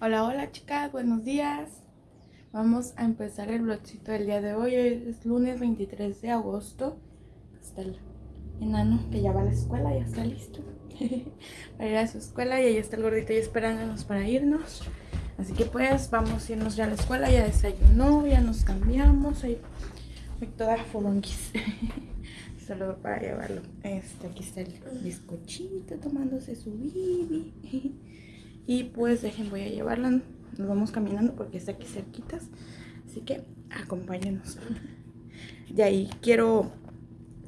Hola, hola chicas, buenos días. Vamos a empezar el vlogcito del día de hoy. Hoy es lunes 23 de agosto. Está el enano que ya va a la escuela, ya está listo para ir a su escuela. Y ahí está el gordito ya esperándonos para irnos. Así que pues vamos a irnos ya a la escuela. Ya desayunó, ya nos cambiamos. Ahí toda fulonquis. Solo para llevarlo. Este, aquí está el bizcochito tomándose su bibi. Y pues dejen, voy a llevarla. Nos vamos caminando porque está aquí cerquitas. Así que acompáñenos. De ahí quiero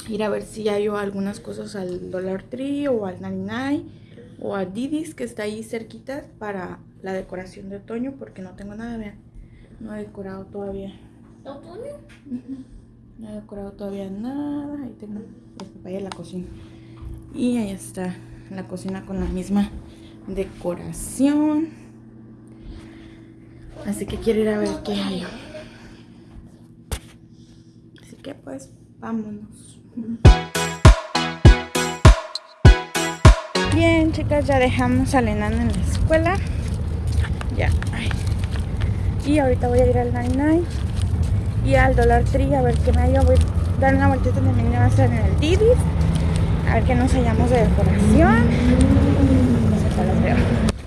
ir a ver si hay algunas cosas al Dollar Tree o al 99 o a Didis que está ahí cerquita para la decoración de otoño porque no tengo nada, vean. No he decorado todavía. ¿Otoño? No he decorado todavía nada. Ahí tengo el papaya en la cocina. Y ahí está la cocina con la misma decoración. Así que quiero ir a ver qué hay. Así que pues vámonos. Bien chicas, ya dejamos a enano en la escuela. Ya. Y ahorita voy a ir al 99 y al Dollar Tree a ver qué me hallo. Voy a dar una vueltita también a hacer en el Didis. A ver qué nos hallamos de decoración. No sé cuál veo.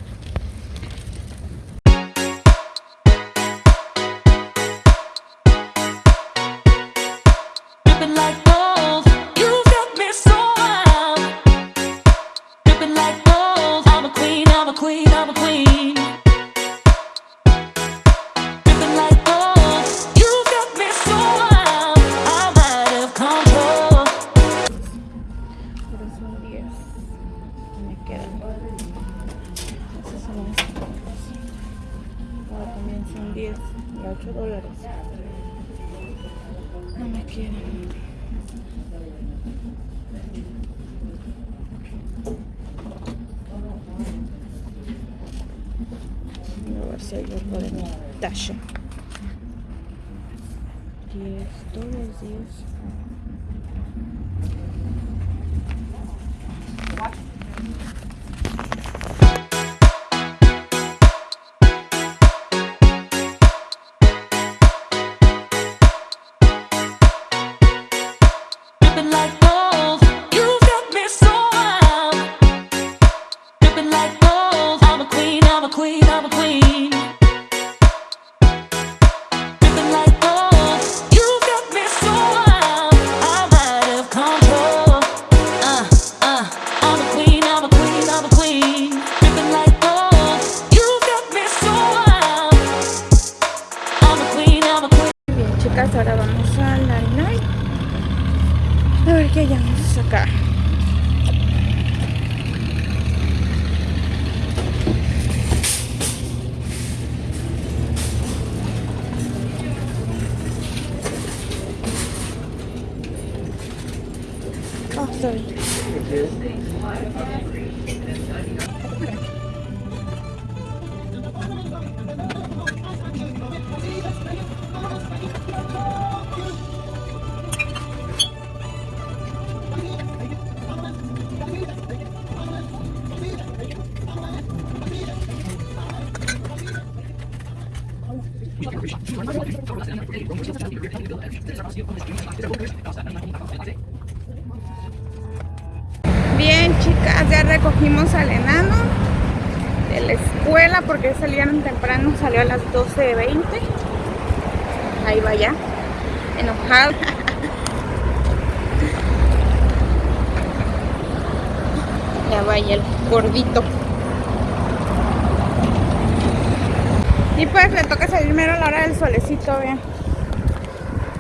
Y pues le toca salir mero a la hora del solecito, bien.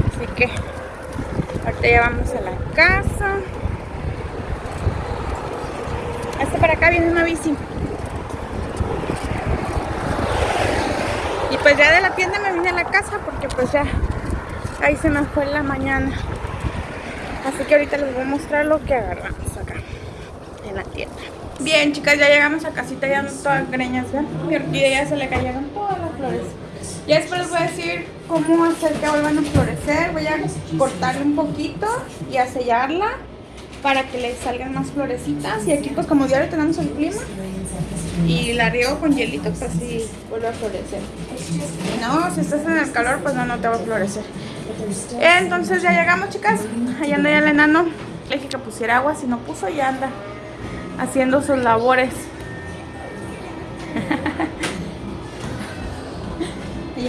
Así que ahorita ya vamos a la casa. Hasta para acá viene una bici. Y pues ya de la tienda me vine a la casa porque pues ya ahí se me fue la mañana. Así que ahorita les voy a mostrar lo que agarramos acá en la tienda. Bien chicas, ya llegamos a casita, ya no todas greñas, ¿ven? Mi orquídea ya se le cayeron flores. Ya después les voy a decir cómo hacer que vuelvan a florecer. Voy a cortarle un poquito y a sellarla para que le salgan más florecitas. Y aquí pues como diario tenemos el clima y la riego con hielito pues así vuelve a florecer. No, si estás en el calor pues no, no te va a florecer. Entonces ya llegamos chicas. Allá anda ya el enano. Le dije que pusiera agua, si no puso ya anda haciendo sus labores.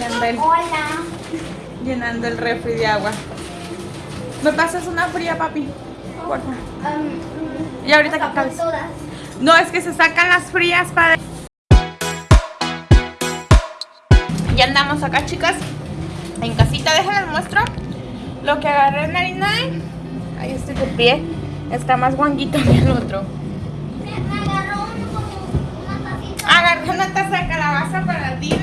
Anda el, Hola. llenando el refri de agua. ¿Me pasas una fría, papi? Porfa. Um, Y ahorita que acabes. todas. No, es que se sacan las frías para... Ya andamos acá, chicas. En casita, déjenles muestro lo que agarré en 99. Ahí estoy de pie. Está más guanguito que el otro. Me, agarró un- como una tacita. Agarré una taza de calabaza para Dina.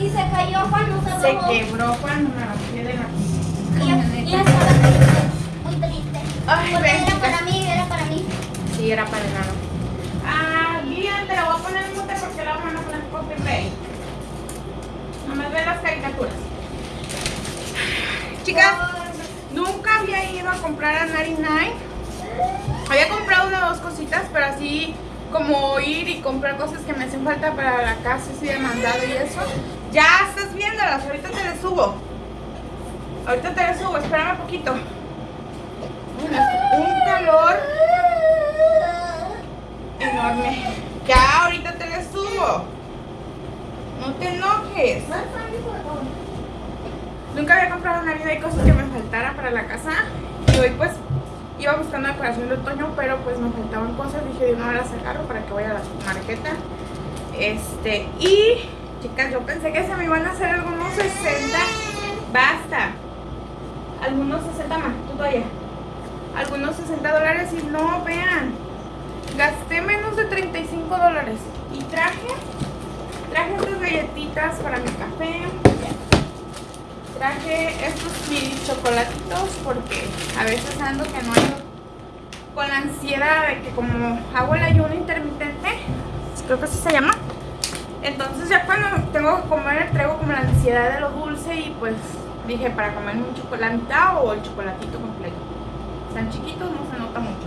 Y se cayó cuando se Se bajó. quebró cuando me bajé de la Y, y estaba triste. Muy triste. Ay, Porque ven, era para mí, era para mí. Sí, era para enano. Ah, bien, te la voy a poner en mute porque la van a poner copyright. Nomás ve las caricaturas. Chicas, nunca había ido a comprar a 99. Había comprado una o dos cositas, pero así como ir y comprar cosas que me hacen falta para la casa, así de mandado y eso. Ya estás viéndolas, ahorita te las subo. Ahorita te las subo, espérame poquito. Uy, Un calor enorme. Ya, ahorita te la subo. No te enojes. Nunca había comprado una vida y cosas que me faltara para la casa. Y hoy pues iba buscando decoración de otoño, pero pues me faltaban cosas. Dije, de una vez las agarro para que vaya a la marqueta. Este, y chicas, yo pensé que se me iban a hacer algunos 60. Basta. Algunos 60 más, tú todavía. Algunos 60 dólares y no, vean. Gasté menos de 35 dólares. Y traje, traje estas galletitas para mi café. Traje estos mini chocolatitos porque a veces ando que no ando con la ansiedad de que como hago el ayuno intermitente, creo que así se llama. Entonces ya cuando tengo que comer traigo como la ansiedad de lo dulce y pues dije para comerme un chocolate mitad o el chocolatito completo. Están chiquitos, no se nota mucho.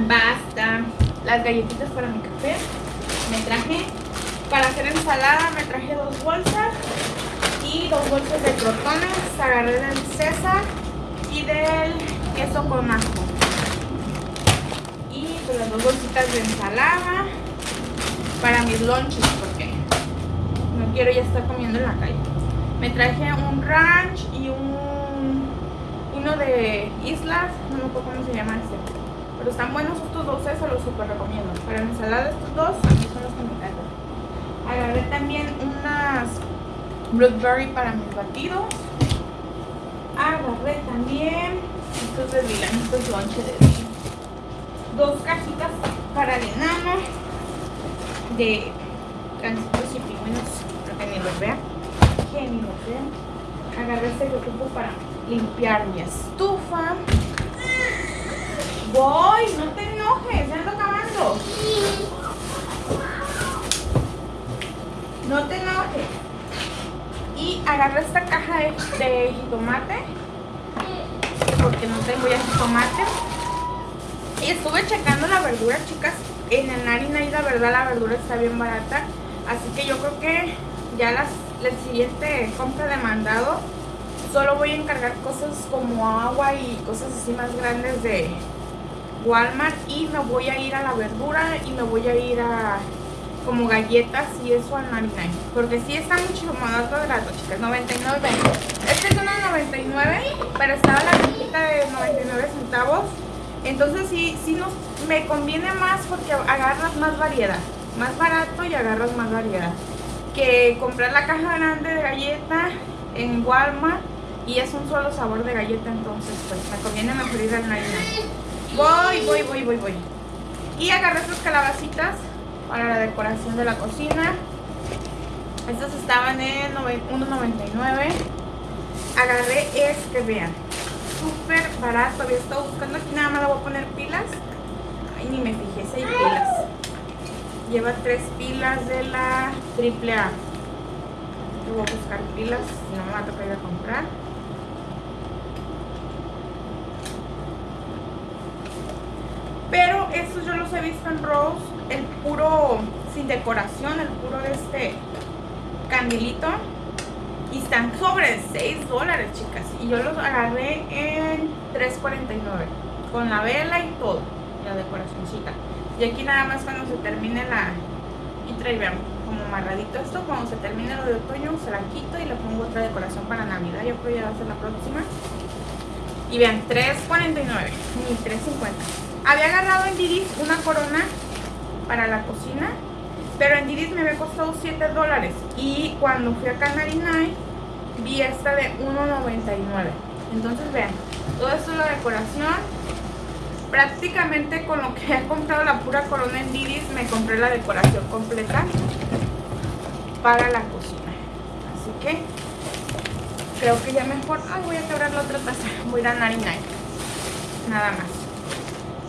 Basta. Las galletitas para mi café. Me traje para hacer ensalada, me traje dos bolsas y dos bolsas de crotones. Agarré del César y del queso con ajo. Las dos bolsitas de ensalada para mis lunches porque no quiero ya estar comiendo en la calle. Me traje un ranch y un uno de islas, no me acuerdo cómo se llama este. Pero están buenos estos dos, se los super recomiendo. Para la ensalada estos dos, a mí son los que me encantan. Agarré también unas blueberry para mis batidos. Agarré también estos de Dylan, estos lonches de Dylan. Dos cajitas para el enano de gancitos y pingüinos, para que ni los vean. Que ni vean. Agarré este que para limpiar mi estufa. Voy, no te enojes, ando acabando. No te enojes. Y agarré esta caja de, de jitomate. Porque no tengo ya jitomate. Y estuve checando la verdura, chicas. En el Narina y la verdad la verdura está bien barata. Así que yo creo que ya las, la siguiente compra de mandado solo voy a encargar cosas como agua y cosas así más grandes de Walmart y me voy a ir a la verdura y me voy a ir a como galletas y eso al 99 porque sí está mucho más barato chicas 99 este es de 99 pero estaba la cajita de 99 centavos entonces sí, sí nos, me conviene más porque agarras más variedad más barato y agarras más variedad que comprar la caja grande de galleta en Walmart y es un solo sabor de galleta, entonces pues me conviene mejor ir al Narina. Voy, voy, voy, voy, voy. Y agarré estas calabacitas para la decoración de la cocina. Estas estaban en nove- 1.99. Agarré este, vean. Súper barato. Había estado buscando aquí, nada más le voy a poner pilas. Ay, ni me fijé hay pilas. Lleva tres pilas de la AAA. Yo voy a buscar pilas, si no me va a tocar ir a comprar. Pero estos yo los he visto en Rose, el puro sin decoración, el puro de este candilito. Y están sobre 6 dólares, chicas. Y yo los agarré en 3.49. Con la vela y todo. La decoracióncita. Y aquí nada más cuando se termine la... Y vean, como amarradito esto. Cuando se termine lo de otoño, se la quito y le pongo otra decoración para Navidad. Yo creo que ya va a ser la próxima. Y vean, 3.49. Ni 3.50. Había agarrado en Didis una corona para la cocina, pero en Didis me había costado 7 dólares. Y cuando fui a Canarinay, vi esta de 1.99. Entonces vean, todo esto es la decoración. Prácticamente con lo que he comprado la pura corona en Didis, me compré la decoración completa para la cocina. Así que creo que ya mejor... Ay, voy a quebrar la otra taza. Voy a ir a. Nada más.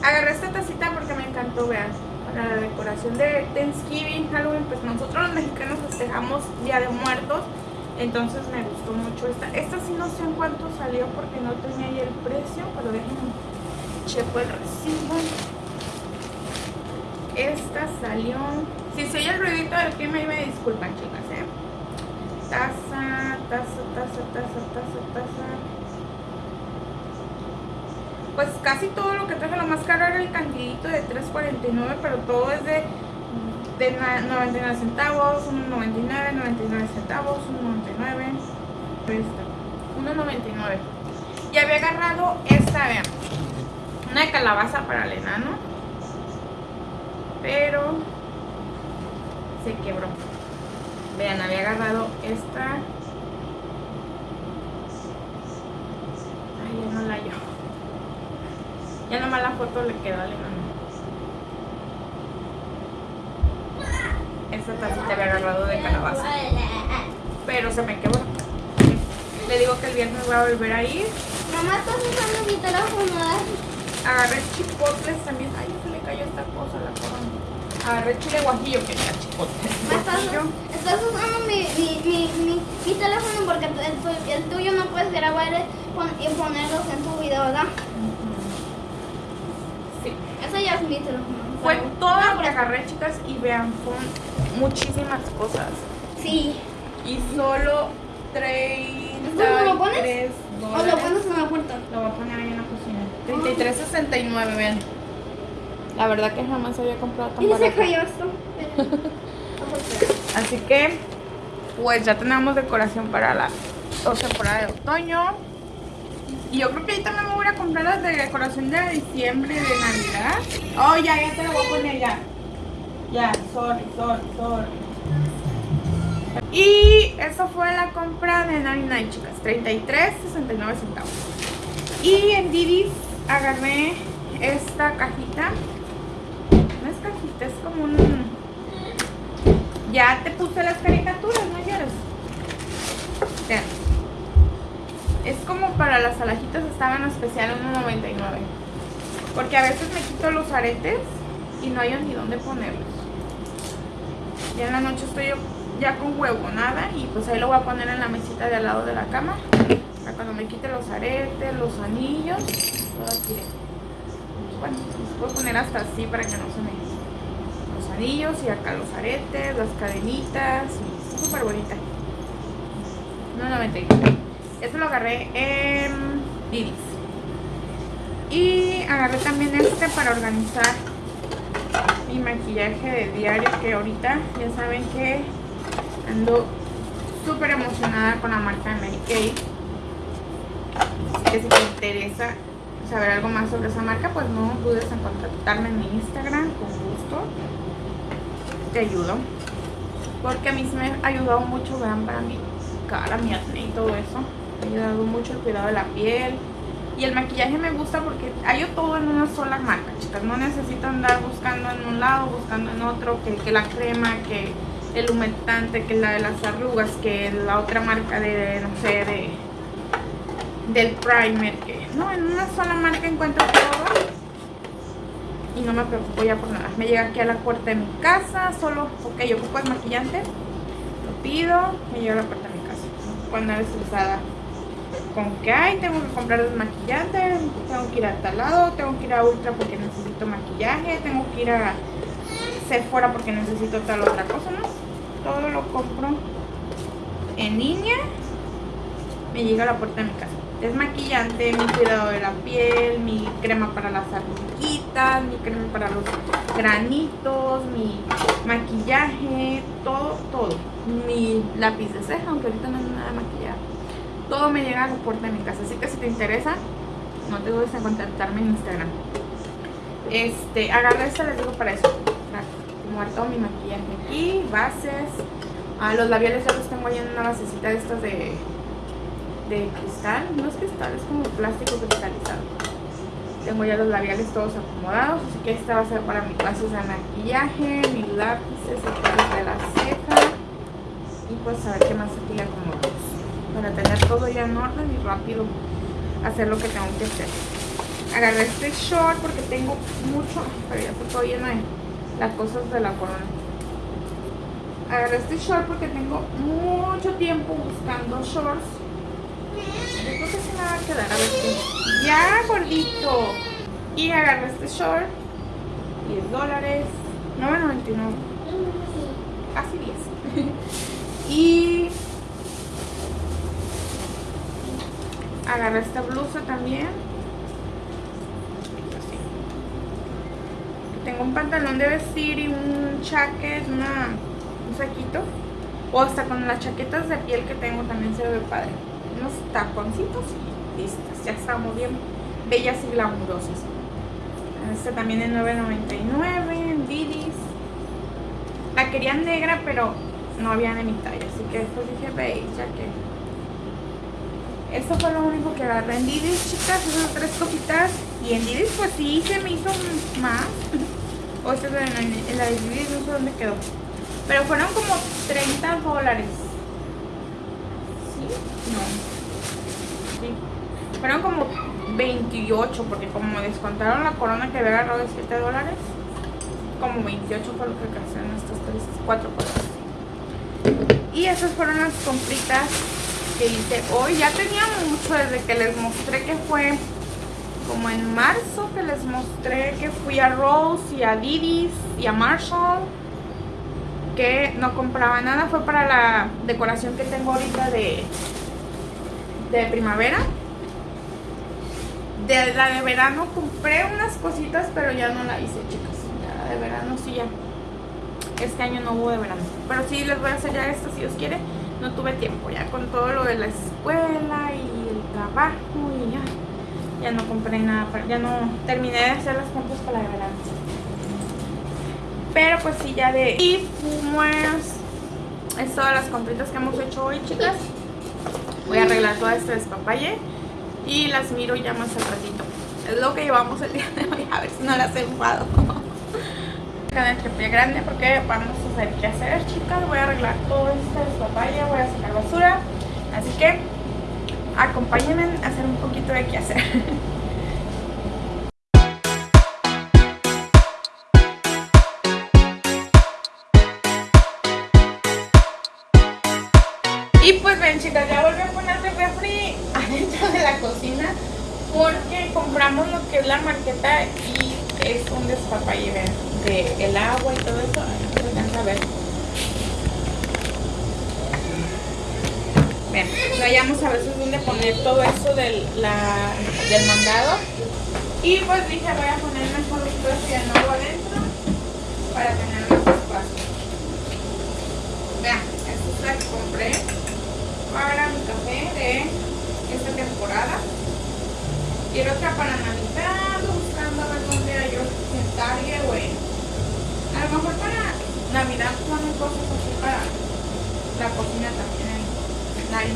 Agarré esta tacita porque me encantó, vean, para la decoración de Thanksgiving, Halloween, pues nosotros los mexicanos festejamos Día de Muertos, entonces me gustó mucho esta. Esta sí no sé en cuánto salió porque no tenía ahí el precio, pero déjenme checo el recibo. Esta salió... Si se oye el ruidito del clima, me disculpan, chicas, ¿eh? Taza, taza, taza, taza, taza, taza pues casi todo lo que traje, lo más caro era el candidito de 3.49, pero todo es de, de 99 centavos, 1.99, 99 centavos, 1.99, 1.99. Y había agarrado esta, vean, una calabaza para el enano, pero se quebró. Vean, había agarrado esta. Ay, ya no la yo. Ya nomás la foto le quedó al enano. Esta tacita había agarrado de calabaza. Pero se me quebró. Le digo que el viernes voy a volver a ir. Mamá, estás usando mi teléfono. Agarré chipotles también. Ay, se le cayó esta cosa la corona. Agarré chile guajillo, que era chipotles. Estás, estás usando mi, mi, mi, mi, teléfono porque el, el, tuyo no puedes grabar y ponerlos en tu video, ¿verdad? ya Fue todo lo que agarré, chicas, y vean, son muchísimas cosas. Sí. Y solo 30 ¿Cómo lo pones? ¿O lo pones en la puerta? Lo voy a poner ahí en la cocina. 33.69, vean. La verdad que jamás había comprado tan barato. se cayó esto. Así que, pues ya tenemos decoración para la temporada de otoño. Y yo creo que ahí también me voy a comprar las de decoración de diciembre, de Navidad. Oh, ya, ya te lo voy a poner ya. Ya, sorry, sorry, sorry. Y eso fue la compra de 99, chicas. 33, 69 centavos. Y en Didis agarré esta cajita. No es cajita, es como un... Ya te puse las caricaturas, ¿no quieres? Vean. Es como para las alajitas estaban especial 1.99. Porque a veces me quito los aretes y no hay ni dónde ponerlos. Ya en la noche estoy ya con huevo, nada. Y pues ahí lo voy a poner en la mesita de al lado de la cama. Para cuando me quite los aretes, los anillos. Bueno, los puedo poner hasta así para que no se me... Los anillos y acá los aretes, las cadenitas. Súper bonita. 1.99. Este lo agarré en Didis. Y agarré también este para organizar mi maquillaje de diario que ahorita ya saben que ando súper emocionada con la marca de Mary Kay. Que si te interesa saber algo más sobre esa marca, pues no dudes en contactarme en mi Instagram, con gusto. Te ayudo. Porque a mí me ha ayudado mucho, vean, para mi cara, mi acné y todo eso ha ayudado mucho el cuidado de la piel. Y el maquillaje me gusta porque hay todo en una sola marca, chicas. No necesito andar buscando en un lado, buscando en otro, que, que la crema, que el humectante, que la de las arrugas, que la otra marca de, no sé, de del primer. Que, no, en una sola marca encuentro todo. y no me preocupo ya por nada. Me llega aquí a la puerta de mi casa, solo, ok, yo ocupo el maquillante, lo pido, me llega a la puerta de mi casa. Cuando eres usada con que hay, tengo que comprar desmaquillante, tengo que ir a tal lado, tengo que ir a Ultra porque necesito maquillaje, tengo que ir a Sephora porque necesito tal otra cosa, ¿no? Todo lo compro en línea, me llega a la puerta de mi casa. Desmaquillante, mi cuidado de la piel, mi crema para las arruguitas, mi crema para los granitos, mi maquillaje, todo, todo. Mi lápiz de ceja, aunque ahorita no hay nada de maquillaje todo me llega a la puerta de mi casa. Así que si te interesa, no te dudes en contactarme en Instagram. Este, agarré esta, les digo para eso. Acomodar todo mi maquillaje aquí, bases. Ah, los labiales ya los tengo ahí en una basecita de estas de, de cristal. No es cristal, es como plástico cristalizado. Tengo ya los labiales todos acomodados, así que esta va a ser para mis bases de maquillaje, mis lápices, el de la ceja. Y pues a ver qué más aquí le acomodamos para tener todo ya en orden y rápido hacer lo que tengo que hacer. Agarré este short porque tengo mucho, pero ya está todo lleno de las cosas de la corona. Agarré este short porque tengo mucho tiempo buscando shorts. Yo creo que se me va a quedar, a ver si. ¡Ya, gordito! Y agarré este short, 10 dólares, 9.99, casi 10. y agarré esta blusa también tengo un pantalón de vestir y un chaquet un saquito o hasta con las chaquetas de piel que tengo también se ve padre. Unos taponcitos y listas ya estamos bien. Bellas y glamurosas. Este también es 9.99 en Didis. La quería negra pero no había de mi talla así que después dije veis ya que esto fue lo único que agarré en Didis, chicas, esas tres cositas. Y en Didis pues sí se me hizo más. O sea, en, la de Didis no sé dónde quedó. Pero fueron como 30 dólares. ¿Sí? No. Sí. Fueron como 28 porque como descontaron la corona que había agarrado de 7 dólares. Como 28 fue lo que en estas tres, cuatro cosas. Y esas fueron las compritas que hice hoy. Ya tenía mucho desde que les mostré que fue como en marzo que les mostré que fui a Rose y a Didis y a Marshall que no compraba nada. Fue para la decoración que tengo ahorita de, de primavera. De la de verano compré unas cositas, pero ya no la hice, chicas. Ya de verano sí ya. Este año no hubo de verano. Pero sí les voy a hacer ya esto si Dios quiere no tuve tiempo ya con todo lo de la escuela y el trabajo ya, no compré nada, ya no terminé de hacer las compras para la verano. Pero pues sí, ya de... Y pues es todas las compritas que hemos hecho hoy, chicas. Voy a arreglar toda esta despapalle y las miro ya más al ratito. Es lo que llevamos el día de hoy, a ver si no las he enfado. de pie grande porque vamos a saber qué hacer, chicas. Voy a arreglar todo esto de papaya, voy a sacar basura. Así que acompáñenme a hacer un poquito de qué hacer. Y pues ven chicas, ya volví a poner el refri adentro de la cocina porque compramos lo que es la marqueta y es un despapalle, ven el agua y todo eso. Vean, no a veces donde poner todo eso del, del mandado. Y pues dije, voy a poner mejor un de nuevo adentro para tener más espacio. Vean, esta es la que compré para mi café de esta temporada. Quiero otra para Navidad, buscando a ver dónde hay yo en Target o en a lo mejor para Navidad ponen cosas así para la cocina también en Nari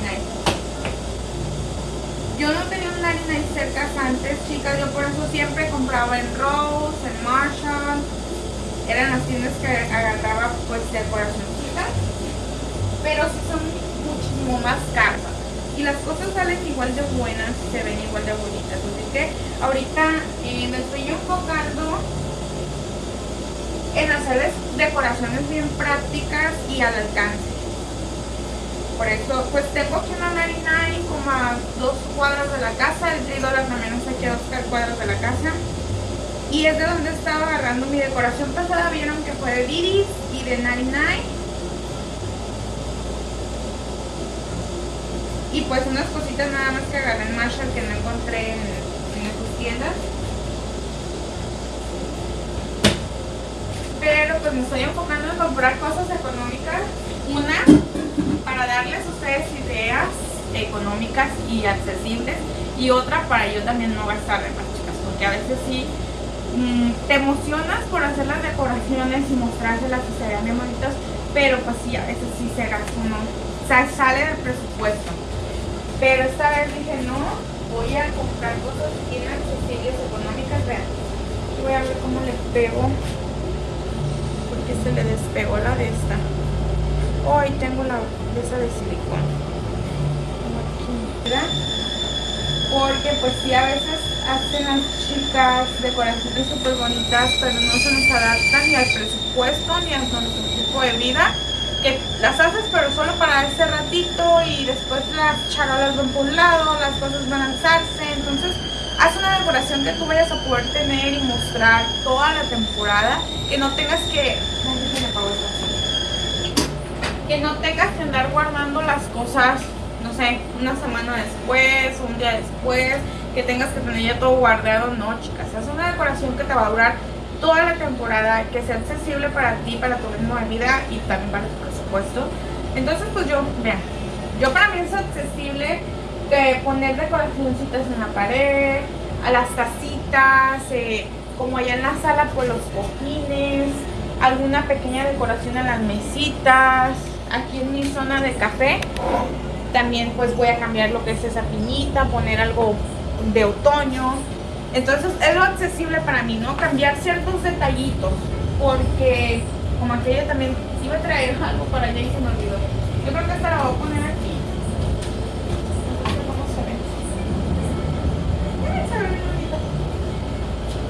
Yo no tenía un Nari cerca antes, chicas. Yo por eso siempre compraba en Rose, en Marshall. Eran las tiendas que agarraba pues de. Pero sí son muchísimo más caras. Y las cosas salen igual de buenas se ven igual de bonitas. Así que ahorita eh, me estoy enfocando en hacerles decoraciones bien prácticas y al alcance. Por eso, pues tengo aquí una 99 como a dos cuadros de la casa, el 3 dólares también aquí a dos cuadros de la casa. Y es de donde estaba agarrando mi decoración pasada, vieron que fue de Didis y de 99. Y pues unas cositas nada más que agarré en Marshall que no encontré en, en esas tiendas. Pero pues me estoy enfocando en comprar cosas económicas. Una, para darles a ustedes ideas económicas y accesibles. Y otra, para yo también no gastar de más, chicas. Porque a veces sí mm, te emocionas por hacer las decoraciones y mostrárselas y se vean bien bonitas. Pero pues sí, a veces sí se gasta uno. O sea, sale del presupuesto. Pero esta vez dije, no, voy a comprar cosas bien accesibles, económicas. Vean, voy a ver cómo le pego. Porque se le despegó la de esta. Hoy tengo la de esa de silicón. Porque pues sí, a veces hacen las chicas decoraciones súper bonitas, pero no se nos adaptan ni al presupuesto ni a nuestro tipo de vida que las haces pero solo para ese ratito y después las charolas van por un lado, las cosas van a alzarse, entonces haz una decoración que tú vayas a poder tener y mostrar toda la temporada, que no tengas que... Que no tengas que andar guardando las cosas, una semana después, un día después, que tengas que tener ya todo guardado, no chicas, haz una decoración que te va a durar toda la temporada, que sea accesible para ti, para tu ritmo de vida y también para tu presupuesto. Entonces, pues yo, vean, yo para mí es accesible de poner decoracioncitas en la pared, a las tacitas, eh, como allá en la sala, por los cojines, alguna pequeña decoración en las mesitas, aquí en mi zona de café, también pues voy a cambiar lo que es esa piñita, poner algo de otoño, entonces es lo accesible para mí, ¿no? Cambiar ciertos detallitos, porque como aquella también iba a traer algo para allá y se me olvidó. Yo creo que esta la voy a poner aquí. No sé cómo se ve.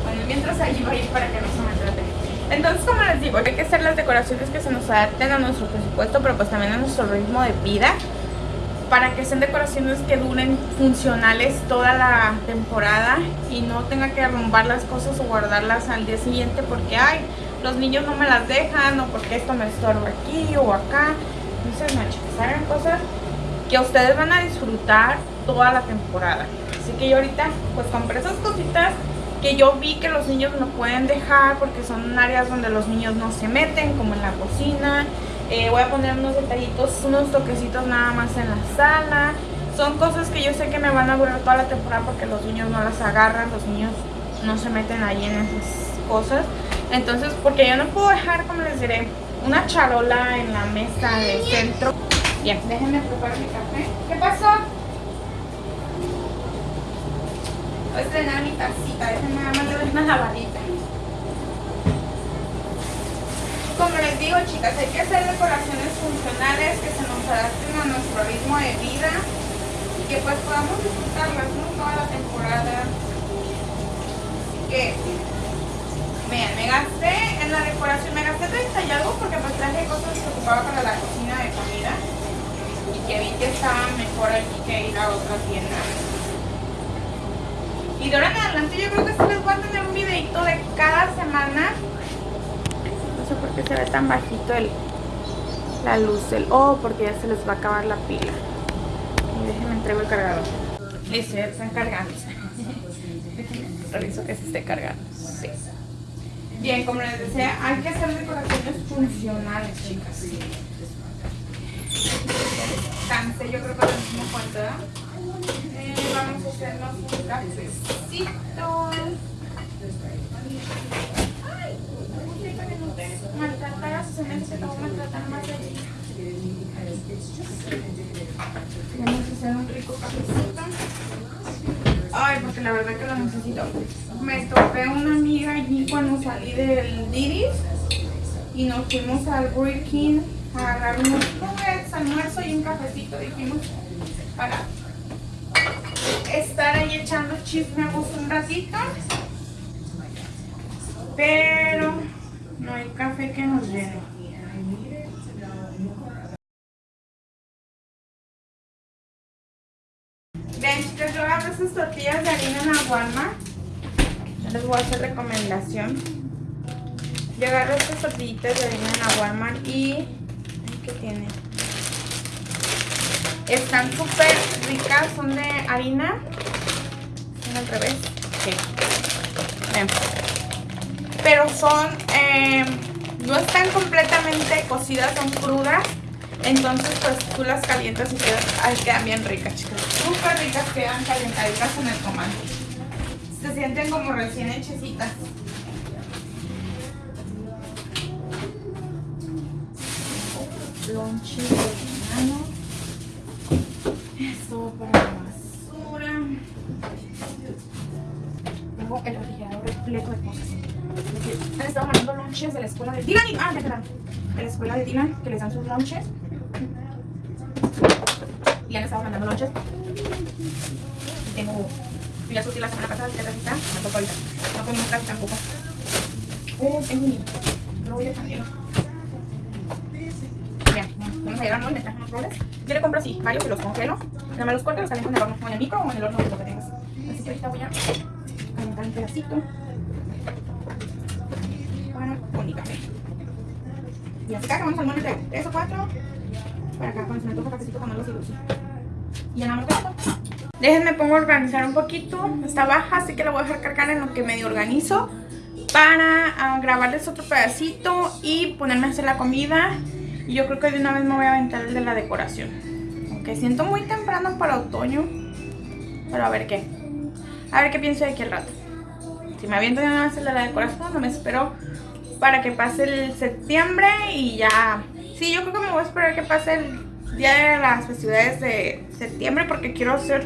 Bueno, mientras allí va a ir para que no se me trate. Entonces, como les digo, hay que hacer las decoraciones que se nos adapten a nuestro presupuesto, pero pues también a nuestro ritmo de vida para que sean decoraciones que duren funcionales toda la temporada y no tenga que arrumbar las cosas o guardarlas al día siguiente porque ay, los niños no me las dejan o porque esto me estorba aquí o acá. Entonces, no, chicas, hagan cosas que ustedes van a disfrutar toda la temporada. Así que yo ahorita pues compré esas cositas que yo vi que los niños no pueden dejar porque son áreas donde los niños no se meten, como en la cocina, eh, voy a poner unos detallitos, unos toquecitos nada más en la sala. Son cosas que yo sé que me van a durar toda la temporada porque los niños no las agarran, los niños no se meten ahí en esas cosas. Entonces, porque yo no puedo dejar, como les diré, una charola en la mesa del centro. Bien, déjenme preparar mi café. ¿Qué pasó? Voy a estrenar mi tacita, déjenme nada más le doy una lavadita como les digo chicas, hay que hacer decoraciones funcionales que se nos adapten a nuestro ritmo de vida y que pues podamos disfrutarlas toda la temporada. Así que, vean, me gasté en la decoración, me gasté 30 y algo porque pues traje cosas que ocupaba para la cocina de comida y que vi que estaban mejor aquí que ir a otra tienda. Y de ahora en adelante yo creo que sí les voy a tener un videito de cada semana se ve tan bajito el, la luz del... Oh, porque ya se les va a acabar la pila. Y déjenme entrego el cargador. Listo, ya están cargando. Reviso que se esté cargando. Bien, como les decía, hay que hacer decoraciones funcionales, chicas. Cansé, yo creo que lo mismo falta. Eh, vamos a hacernos un cafecito. Maltratar a sus amigos que te voy maltratar más de ti. Vamos a hacer un rico cafecito. Ay, porque la verdad que lo necesito. Me topé una amiga allí cuando salí del Didis y nos fuimos al Burger King a agarrar unos almuerzo y un cafecito. Dijimos para estar ahí echando chisme a un ratito. Pero No hay café que nos llene. Ven, chicas, yo agarro estas tortillas de harina en la Walmart. Yo les voy a hacer recomendación. Yo agarro estas tortillitas de harina en la Walmart y... ¿Qué tiene? Están súper ricas, son de harina. Son al revés. Sí. Ven. Pero son... Eh, no están completamente cocidas, son crudas. Entonces, pues tú las calientas y quedan, ay, quedan bien ricas, chicas. Súper ricas, quedan calentaditas en el comando. Se sienten como recién hechecitas mano. Esto para la basura. Tengo el repleto de cosas. Estado mandando lonches de la escuela de Dylan. Ah, ya quedaron. De la escuela de Dylan, que les dan sus lonches y han estado mandando lonches. Tengo, fui a surtir la semana pasada, ya casita, me tocó ahorita. No comí casi tampoco. Oh, tengo un niño. No voy a cambiar. Bien, vamos a llegar hoy, me traje unos roles. Yo le compro así, varios y los congelo. Nada más los corto y los caliento en el horno, o en el micro o en el horno, lo que tengas. Así que ahorita voy a calentar un pedacito. Para con café. Y así que vamos a poner 3 o 4 para acá cuando se me antoja cafecito con algo así Y ya nada más Déjenme pongo a organizar un poquito. Está baja, así que la voy a dejar cargar en lo que medio organizo. Para uh, grabarles otro pedacito y ponerme a hacer la comida. Y yo creo que de una vez me voy a aventar el de la decoración. Aunque siento muy temprano para otoño. Pero a ver qué. A ver qué pienso de aquí al rato. Si me aviento de una vez el de la decoración, no me espero para que pase el septiembre y ya Sí, yo creo que me voy a esperar que pase el día de las festividades de septiembre porque quiero hacer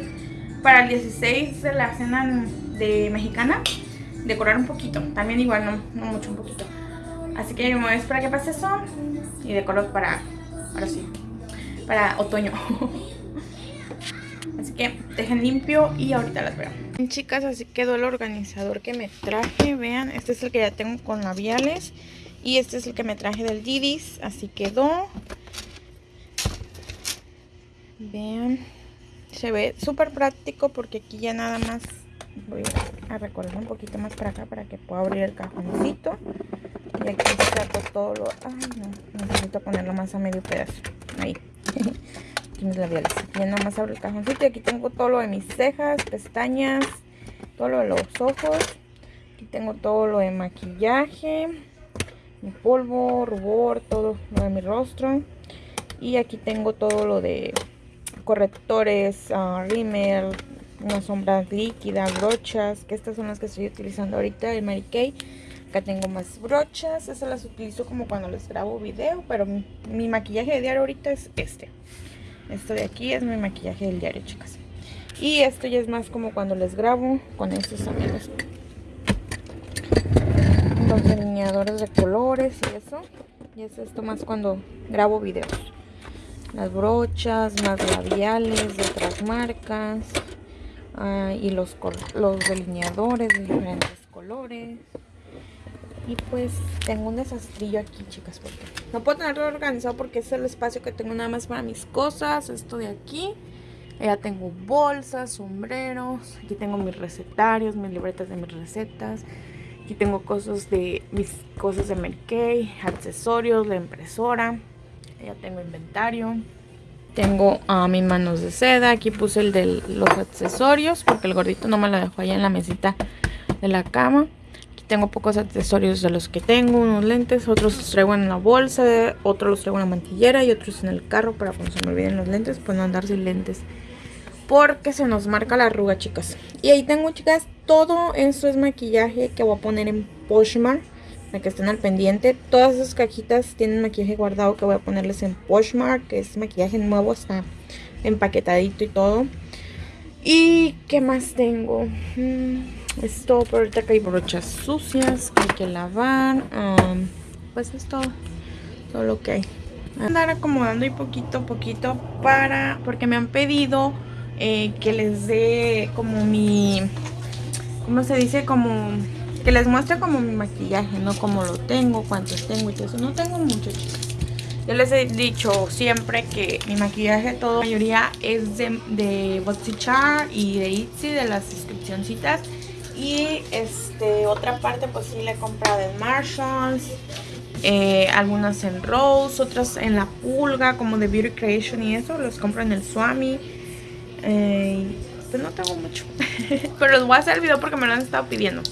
para el 16 de la cena de mexicana decorar un poquito. También igual, no, no mucho, un poquito. Así que me voy a esperar que pase eso y decoro para, ahora sí, para otoño. Así que dejen limpio y ahorita las veo. Chicas, así quedó el organizador que me traje. Vean, este es el que ya tengo con labiales. Y este es el que me traje del Didis. Así quedó. Vean. Se ve súper práctico porque aquí ya nada más voy a recorrer un poquito más para acá para que pueda abrir el cajoncito. Y aquí saco todo lo... Ay, no. Necesito ponerlo más a medio pedazo. Ahí. aquí mis labiales. Ya nada más abro el cajoncito y aquí tengo todo lo de mis cejas, pestañas, todo lo de los ojos. Aquí tengo todo lo de maquillaje mi polvo, rubor, todo lo de mi rostro. Y aquí tengo todo lo de correctores, uh, rímel, unas sombras líquidas, brochas, que estas son las que estoy utilizando ahorita, el Mary Kay. Acá tengo más brochas, esas las utilizo como cuando les grabo video, pero mi, mi maquillaje de diario ahorita es este. Esto de aquí es mi maquillaje del diario, chicas. Y esto ya es más como cuando les grabo con estos amigos los delineadores de colores y eso. Y es esto más cuando grabo videos. Las brochas, más labiales de otras marcas. Ah, y los, los delineadores de diferentes colores. Y pues tengo un desastrillo aquí, chicas, porque no puedo tenerlo organizado porque es el espacio que tengo nada más para mis cosas. Esto de aquí. Ya tengo bolsas, sombreros. Aquí tengo mis recetarios, mis libretas de mis recetas. Aquí tengo cosas de mis cosas de Merkey, accesorios, la impresora. Ya tengo inventario. Tengo a mis manos de seda. Aquí puse el de los accesorios porque el gordito no me lo dejó allá en la mesita de la cama. Tengo pocos accesorios de los que tengo. Unos lentes, otros los traigo en la bolsa, otros los traigo en la mantillera y otros en el carro para cuando se me olviden los lentes, pues no andar sin lentes porque se nos marca la arruga, chicas. Y ahí tengo, chicas, todo eso es maquillaje que voy a poner en Poshmark. Para que estén al pendiente. Todas esas cajitas tienen maquillaje guardado que voy a ponerles en Poshmark. Que es maquillaje nuevo, está empaquetadito y todo. ¿Y qué más tengo? Mm, es todo, pero ahorita que hay brochas sucias que hay que lavar. Um, pues es todo, todo lo que hay. Andar acomodando y poquito a poquito para... Porque me han pedido eh, que les dé como mi, ¿cómo se dice? Como que les muestre como mi maquillaje, no como lo tengo, cuántos tengo y todo eso. No tengo mucho, chicas. Yo les he dicho siempre que mi maquillaje, todo, la mayoría es de, de Boxychar y de Itzy, de las inscripcioncitas. Y este otra parte pues sí le he comprado en Marshalls. Eh, algunas en Rose, otras en La Pulga, como de Beauty Creation y eso. Los compro en el Swami. Eh, pues no tengo mucho. Pero les voy a hacer el video porque me lo han estado pidiendo.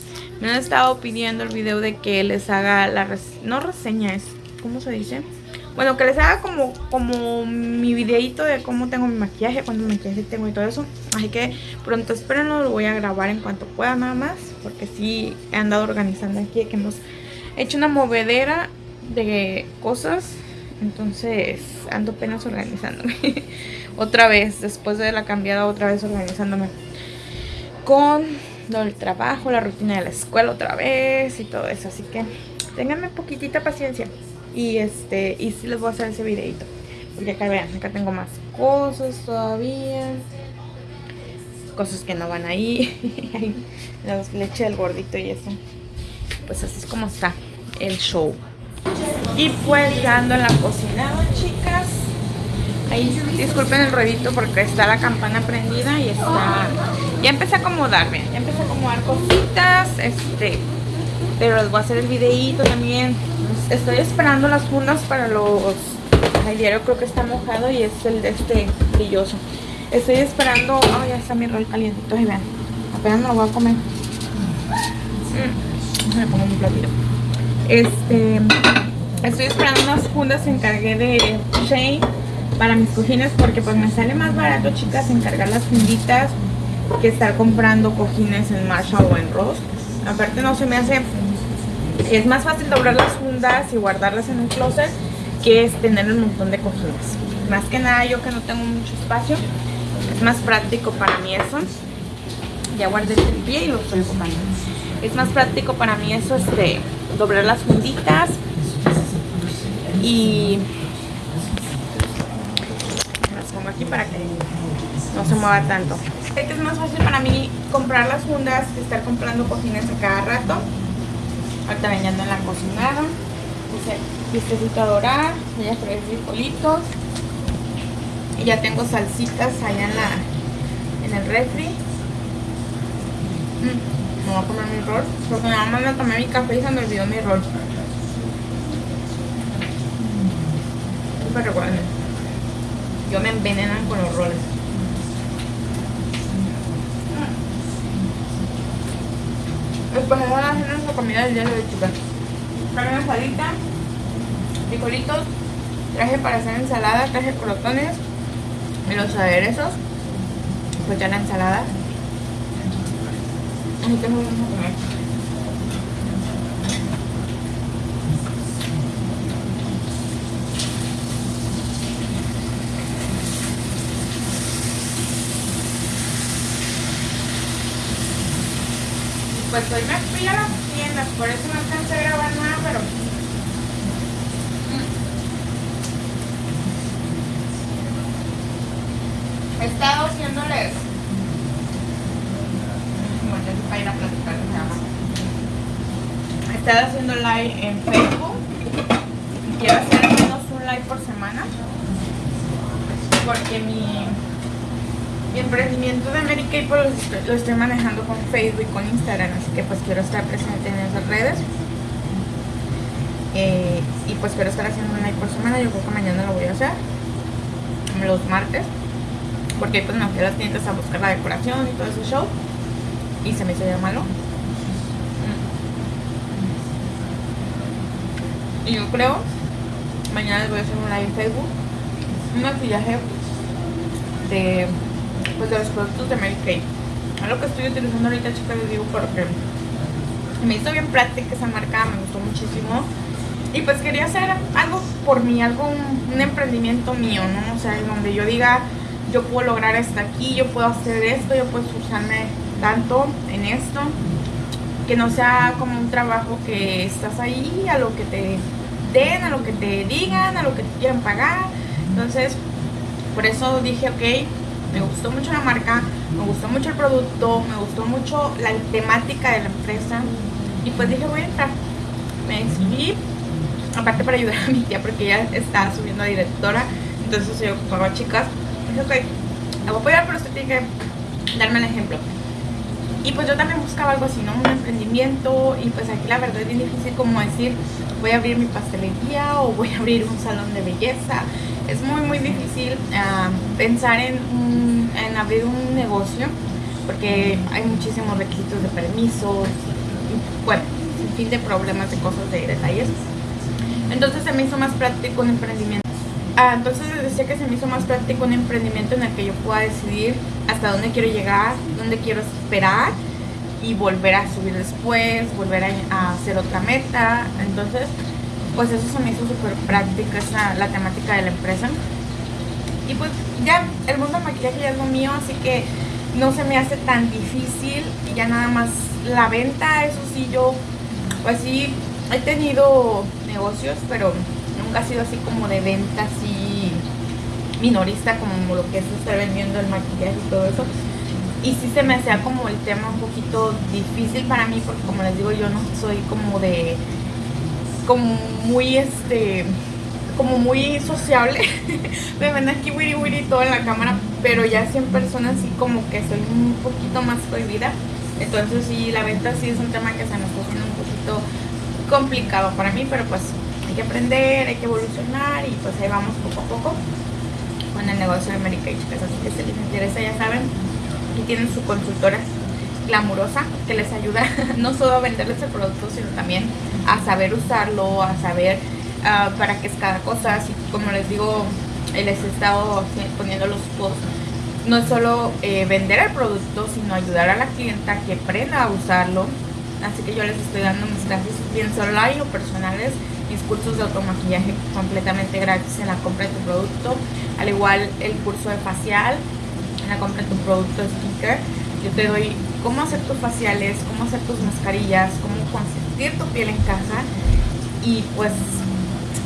Me han estado pidiendo el video de que les haga la... no reseña, es... ¿Cómo se dice? Bueno, que les haga como, como mi videito de cómo tengo mi maquillaje, cuánto maquillaje tengo y todo eso. Así que pronto espérenlo, lo voy a grabar en cuanto pueda nada más. Porque sí he andado organizando aquí, que hemos hecho una movedera de cosas. Entonces ando apenas organizándome. otra vez, después de la cambiada, otra vez organizándome. Con el trabajo, la rutina de la escuela otra vez y todo eso. Así que ténganme poquitita paciencia. Y este, y sí les voy a hacer ese videito. Porque acá vean, acá tengo más cosas todavía. Cosas que no van ahí. La leche del gordito y eso. Pues así es como está el show. Y pues ya ando en la cocina, chicas. Ahí disculpen el ruedito porque está la campana prendida y está... Ya empecé a acomodar, ya empecé a acomodar cositas, este... Pero les voy a hacer el videito también. Estoy esperando las fundas para los... Ay, diario creo que está mojado y es el de este brilloso. Estoy esperando... Oh, ya está mi rol calientito. Y vean, apenas me lo voy a comer. Mm, me pongo mi platito. Este... Estoy esperando unas fundas, encargué de Shane para mis cojines porque pues me sale más barato, chicas, encargar las funditas que estar comprando cojines en Marshall o en Ross. Aparte no se me hace es más fácil doblar las fundas y guardarlas en un closet que es tener un montón de cojines. Más que nada yo que no tengo mucho espacio, es más práctico para mí eso. Ya guardé el pie y lo estoy ocupando. Es más práctico para mí eso, este, doblar las funditas y las pongo aquí para que no se mueva tanto. Que es más fácil para mí comprar las fundas que estar comprando cojines a cada rato. Ahorita bañando en la cocinada. Puse vistecito a dorar. Voy a freír frijolitos. Y ya tengo salsitas allá en la en el refri. Mm, me voy a comer mi rol. Porque nada más me tomé mi café y se me olvidó mi rol. Súper recuerden. Yo me envenenan con los roles. Después de a hacer nuestra comida del día de hoy, chicas. Carne asadita, frijolitos, traje para hacer ensalada, traje crotones y los aderezos. Pues ya la ensalada. Así que. Pues hoy me fui a las tiendas, por eso no alcancé a grabar nada, pero... He estado haciéndoles... Bueno, ya para ir a platicar. He estado haciendo live en Facebook. Quiero hacer al menos un live por semana. Porque mi mi emprendimiento de Mary Kay pues, lo estoy manejando con Facebook y con Instagram, así que pues quiero estar presente en esas redes. Eh, y pues quiero estar haciendo un live por semana, yo creo que mañana lo voy a hacer, los martes, porque pues me fui a las tiendas a buscar la decoración y todo ese show, y se me hizo ya malo. Y yo creo, mañana les voy a hacer un live en Facebook, un maquillaje de pues de los productos de Mary Kay. Es lo que estoy utilizando ahorita, chicas, les digo porque me hizo bien práctica esa marca, me gustó muchísimo. Y pues quería hacer algo por mí, algo, un, emprendimiento mío, ¿no? O sea, en donde yo diga, yo puedo lograr hasta aquí, yo puedo hacer esto, yo puedo esforzarme tanto en esto. Que no sea como un trabajo que estás ahí a lo que te den, a lo que te digan, a lo que te quieran pagar. Entonces, por eso dije, ok, me gustó mucho la marca, me gustó mucho el producto, me gustó mucho la temática de la empresa Y pues dije, voy a entrar. Me inscribí, aparte para ayudar a mi tía, porque ella estaba subiendo a directora. Entonces yo ocupaba chicas. Dije, ok, la voy a apoyar, pero usted tiene que darme el ejemplo. Y pues yo también buscaba algo así, ¿no? Un emprendimiento. Y pues aquí la verdad es bien difícil como decir, voy a abrir mi pastelería o voy a abrir un salón de belleza. Es muy, muy difícil ah, pensar en, en abrir un negocio porque hay muchísimos requisitos de permisos, bueno, sin fin de problemas, de cosas, de detalles. Entonces se me hizo más práctico un emprendimiento. Ah, entonces les decía que se me hizo más práctico un emprendimiento en el que yo pueda decidir hasta dónde quiero llegar, dónde quiero esperar y volver a subir después, volver a, hacer otra meta. Entonces, pues eso se me hizo súper práctica, esa, la temática de la empresa. Y pues ya, el mundo del maquillaje ya es lo mío, así que no se me hace tan difícil y ya nada más la venta, eso sí, yo pues sí he tenido negocios, pero nunca ha sido así como de venta así minorista como lo que es estar vendiendo el maquillaje y todo eso. Y sí se me hacía como el tema un poquito difícil para mí porque como les digo yo no soy como de como muy este como muy sociable. me ven aquí wiri wiri todo en la cámara, pero ya 100 personas sí como que soy un poquito más prohibida. Entonces sí, la venta sí es un tema que se nos haciendo un poquito complicado para mí, pero pues hay que aprender, hay que evolucionar y pues ahí vamos poco a poco con el negocio de Mary Kay, chicas. Así que si les interesa, ya saben, aquí tienen su consultora glamurosa que les ayuda no solo a venderles el producto, sino también a saber usarlo, a saber uh, para qué es cada cosa. Así como les digo, les he estado poniendo los posts. No es solo eh, vender el producto, sino ayudar a la clienta que aprenda a usarlo. Así que yo les estoy dando mis clases bien online o personales, mis cursos de automaquillaje completamente gratis en la compra de tu producto. Al igual el curso de facial, en la compra de tu producto sticker. Yo te doy cómo hacer tus faciales, cómo hacer tus mascarillas, cómo consentir tu piel en casa. Y pues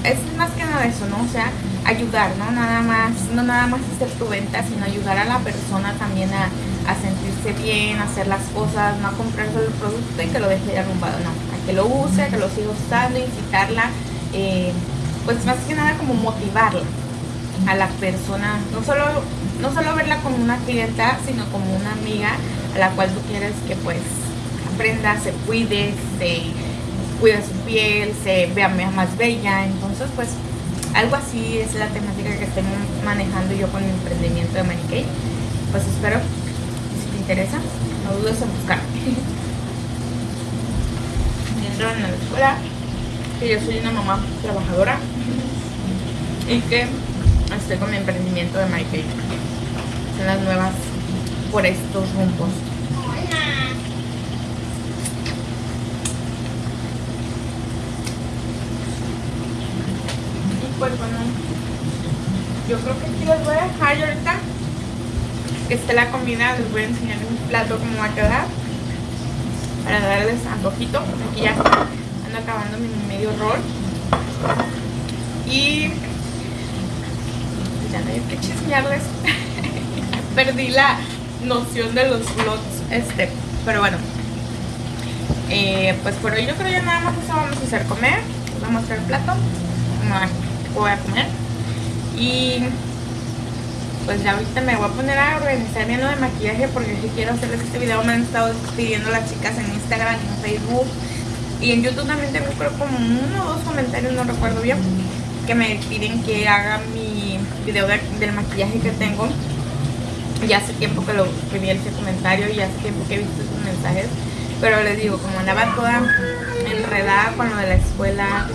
es más que nada eso, ¿no? O sea, ayudar, ¿no? Nada más, no nada más hacer tu venta, sino ayudar a la persona también a, sentirse bien, a hacer las cosas, no a comprar solo el producto y que lo deje arrumbado, no, a que lo use, a que lo siga usando, incitarla, eh, pues más que nada como motivarla a la persona, no solo, no solo verla como una clienta, sino como una amiga a la cual tú quieres que pues aprenda, se cuide, se cuida su piel, se vea más bella. Entonces, pues, algo así es la temática que estoy manejando yo con mi emprendimiento de Mary Kay. Pues espero, si te interesa, no dudes en buscarme. Dentro en la escuela, que yo soy una mamá trabajadora y que estoy con mi emprendimiento de Mary Kay. Son las nuevas por estos rumbos. pues bueno, yo creo que aquí les voy a dejar ahorita que esté la comida, les voy a enseñar un plato cómo va a quedar para darles antojito, aquí ya ando acabando mi medio rol y ya no hay que chismearles perdí la noción de los vlogs este, pero bueno. Eh, pues por hoy yo creo ya nada más eso vamos a hacer comer. Les voy a mostrar el plato. Voy a comer. Y pues ya ahorita me voy a poner a organizar bien lo de maquillaje porque si quiero hacerles este video. Me han estado pidiendo las chicas en Instagram, en Facebook. Y en YouTube también tengo creo como uno o dos comentarios, no recuerdo bien, que me piden que haga mi video del maquillaje que tengo. Ya hace tiempo que lo pedí ese comentario y hace tiempo que he visto esos mensajes. Pero les digo, como andaba toda enredada con lo de la escuela,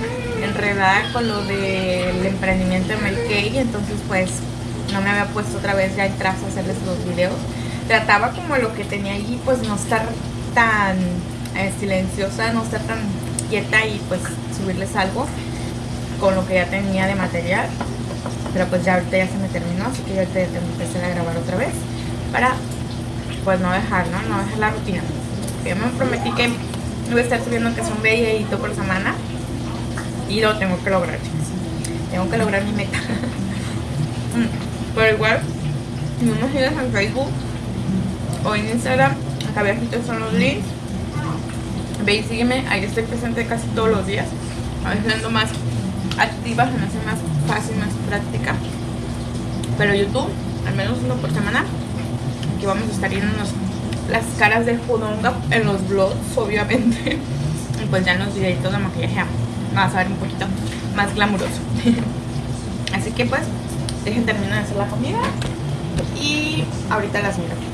enredada con lo del emprendimiento de Kay, entonces pues no me había puesto otra vez ya atrás a hacerles los videos. Trataba como lo que tenía allí, pues no estar tan eh, silenciosa, no estar tan quieta y pues subirles algo con lo que ya tenía de material. Pero pues ya ahorita ya se me terminó, así que ya que empezar a grabar otra vez para pues no dejar, ¿no? No dejar la rutina. Yo me prometí que voy a estar subiendo que es un videito por semana y lo tengo que lograr, chicas. Tengo que lograr mi meta. Mm, pero igual, si no me sigues en Facebook o en Instagram, acá abajito son los links. Ve y sígueme, ahí estoy presente casi todos los días. A veces ando más activa, se me hace más fácil, más práctica. Pero YouTube, al menos uno por semana, aquí vamos a estar viendo las caras del Judonga en los vlogs, obviamente. Y pues ya en los videitos de maquillaje vas a ver un poquito más glamuroso. Así que pues, dejen terminar de hacer la comida y ahorita las miro.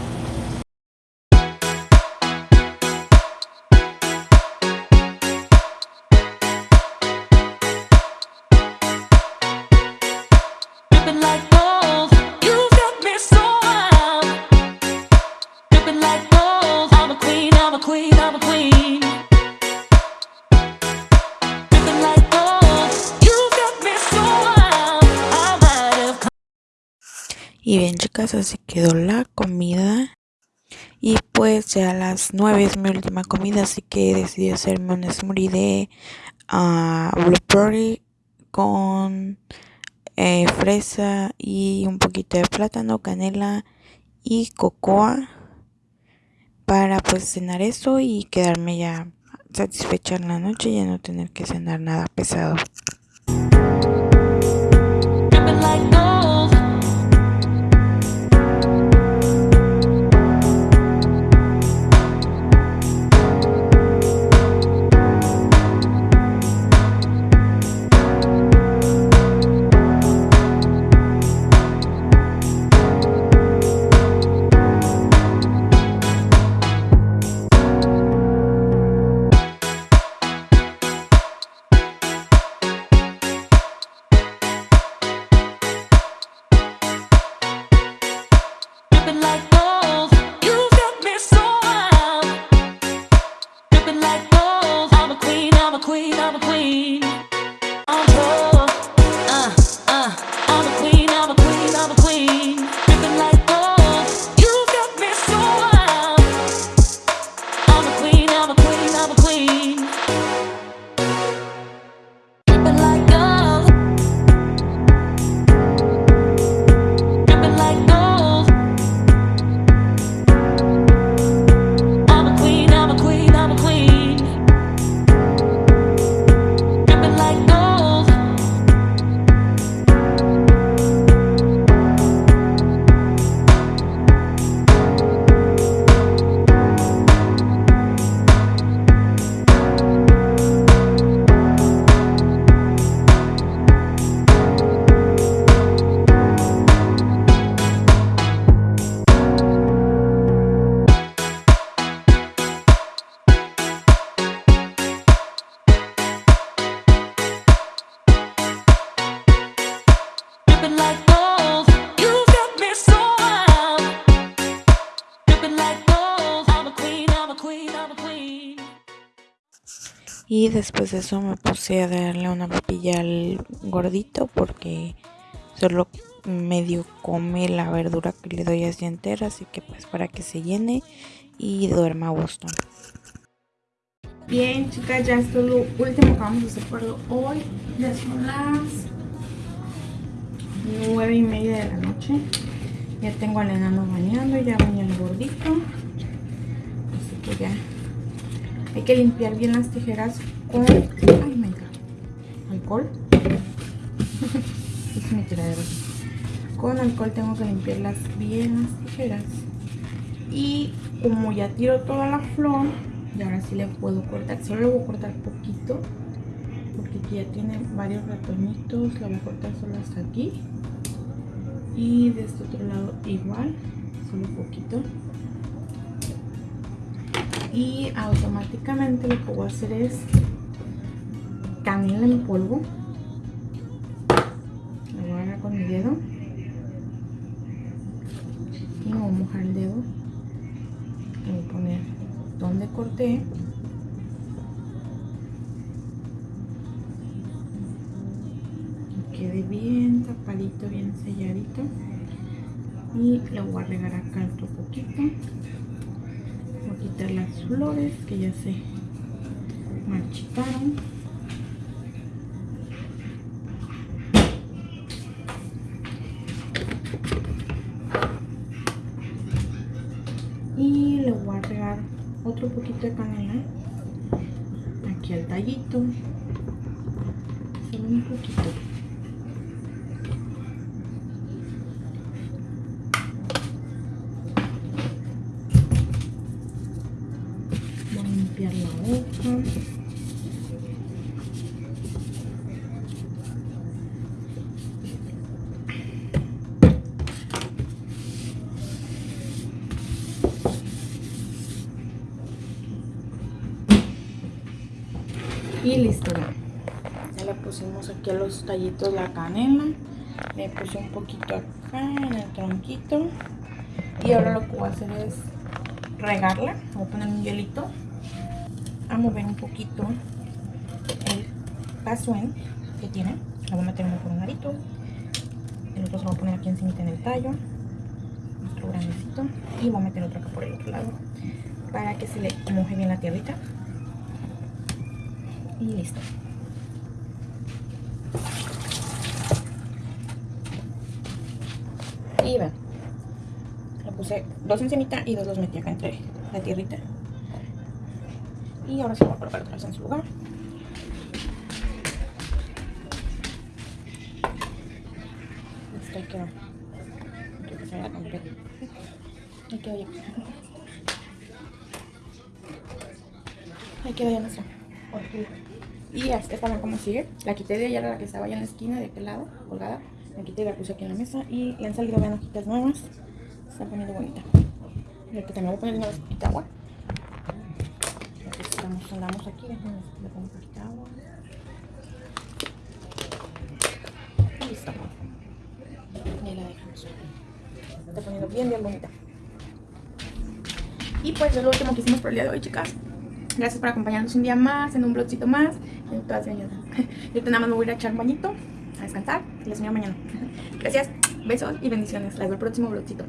Y bien chicas, así quedó la comida. Y pues ya a las 9 es mi última comida, así que decidí hacerme un smoothie de uh, blueberry con eh, fresa y un poquito de plátano, canela y cocoa para pues cenar eso y quedarme ya satisfecha en la noche y ya no tener que cenar nada pesado. Y después de eso me puse a darle una papilla al gordito porque solo medio come la verdura que le doy así entera, así que pues para que se llene y duerma a gusto. Bien chicas, ya esto es lo último que vamos a hacer por hoy. Ya son las nueve y media de la noche. Ya tengo al enano bañando, ya bañé al gordito. Así que ya hay que limpiar bien las tijeras con... Ay, Alcohol. Con alcohol tengo que limpiarlas bien las tijeras. Y como ya tiro toda la flor, y ahora sí le puedo cortar. Solo le voy a cortar poquito. Porque aquí ya tiene varios ratoñitos. La voy a cortar solo hasta aquí. Y de este otro lado igual. Solo poquito y automáticamente lo que voy a hacer es lo voy a agarrar con mi dedo. Y me voy a mojar el dedo. Voy a poner donde corté. Que quede bien tapadito bien selladito. Y lo voy a regar acá otro poquito. Quitar las flores que ya se marchitaron aquí el tallito. Solo un poquito. Voy a limpiar la hoja. Y listo ya. Ya le los tallitos la canela. Le puse un poquito acá en el tronquito. Y ahora lo que voy a hacer es regarla. Voy a poner un hielito. A mover un poquito el pasuen que tiene. Lo voy a meter uno por un arito. El otro se lo a poner aquí encima en el tallo. Otro grandecito. Y voy a meter otro acá por el otro lado. Para que se le moje bien la tierrita y listo. Y ven, le puse dos encimita y dos los metí acá entre la tierrita. Y ahora se va a colocar otra vez en su lugar. Ahí quedó. Creo que se vea completo. Ahí quedó ya. Ahí quedó ya nuestra horquilla. Y esta ven cómo sigue. La quité de allá, la que estaba allá en la esquina, de aquel lado, colgada. La quité y la puse aquí en la mesa. Y le han salido, vean, hojitas nuevas. Se está poniendo bonita. Y aquí también voy a poner una poquita agua. Estamos, andamos aquí, le pongo un poquita agua. Y listo. Y la está poniendo bien, bien bonita. Y pues es lo último que hicimos por el día de hoy, chicas. Gracias por acompañarnos un día más, en un blogcito más. Todas Yo nada más me voy a echar un bañito, a descansar y les veo mañana. Gracias, besos y bendiciones. Les veo el próximo blogcito.